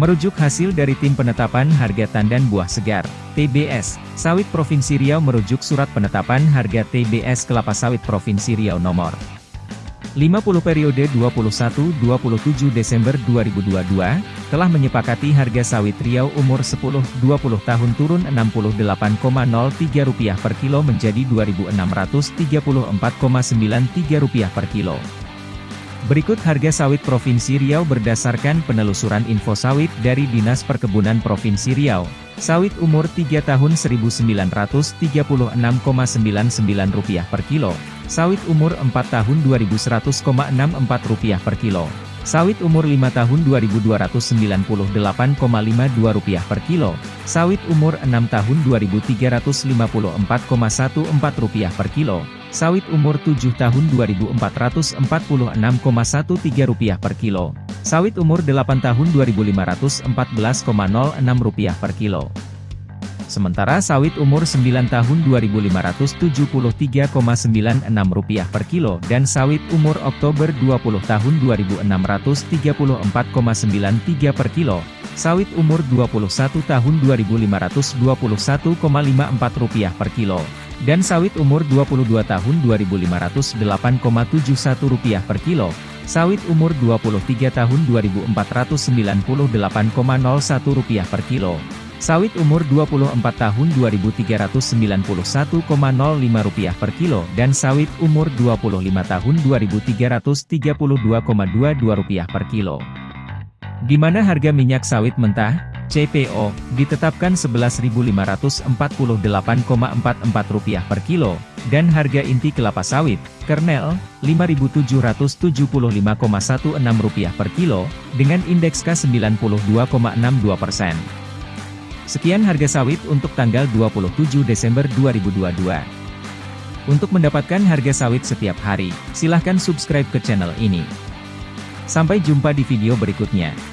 Merujuk hasil dari Tim Penetapan Harga Tandan Buah Segar, TBS, Sawit Provinsi Riau merujuk Surat Penetapan Harga TBS Kelapa Sawit Provinsi Riau nomor 50 periode 21-27 Desember 2022, telah menyepakati harga sawit Riau umur 10-20 tahun turun Rp68,03 per kilo menjadi Rp2.634,93 per kilo. Berikut harga sawit Provinsi Riau berdasarkan penelusuran info sawit dari Dinas Perkebunan Provinsi Riau. Sawit umur 3 tahun Rp1.936,99 per kilo. Sawit umur 4 tahun Rp2.100,64 per kilo. Sawit umur 5 tahun Rp2.298,52 per kilo. Sawit umur 6 tahun Rp2.354,14 per kilo. Sawit umur 7 tahun Rp2.446,13 per kilo. Sawit umur 8 tahun Rp2.514,06 per kilo. Sementara sawit umur 9 tahun Rp2.573,96 per kilo dan sawit umur Oktober 20 tahun Rp2.634,93 per kilo. Sawit umur 21 tahun Rp2.521,54 per kilo dan sawit umur 22 tahun Rp2.508,71 per kilo, sawit umur 23 tahun Rp2.498,01 per kilo, sawit umur 24 tahun Rp2.391,05 per kilo dan sawit umur 25 tahun Rp2.332,22 per kilo. Di mana harga minyak sawit mentah? CPO, ditetapkan Rp11.548,44 per kilo, dan harga inti kelapa sawit, kernel, Rp5.775,16 per kilo, dengan indeks K92,62 persen. Sekian harga sawit untuk tanggal 27 Desember 2022. Untuk mendapatkan harga sawit setiap hari, silahkan subscribe ke channel ini. Sampai jumpa di video berikutnya.